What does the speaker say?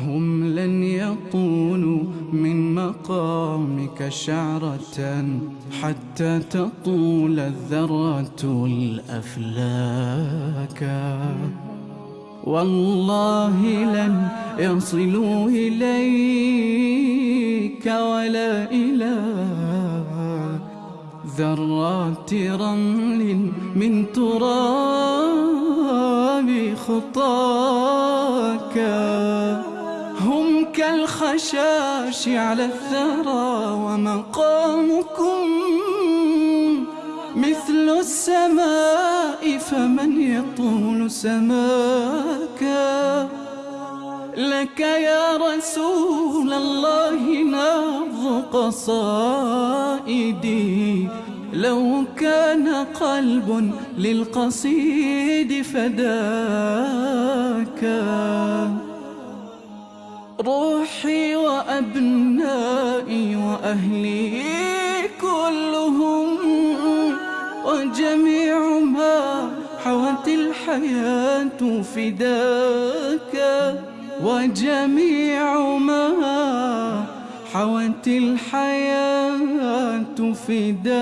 هم لن يطولوا من مقامك شعرة حتى تطول الذرة الأفلاك. والله لن يصلوا إليك ولا إلى ذرات رمل من تراب. خطاك هم كالخشاش على الثرى ومقامكم مثل السماء فمن يطول سماك. لك يا رسول الله نبض قصائدي لو كان قلب للقصيد فداك. روحي وأبنائي وأهلي كلهم وجميع ما حوت الحياة فداك. وجميع ما حوت الحياة فداك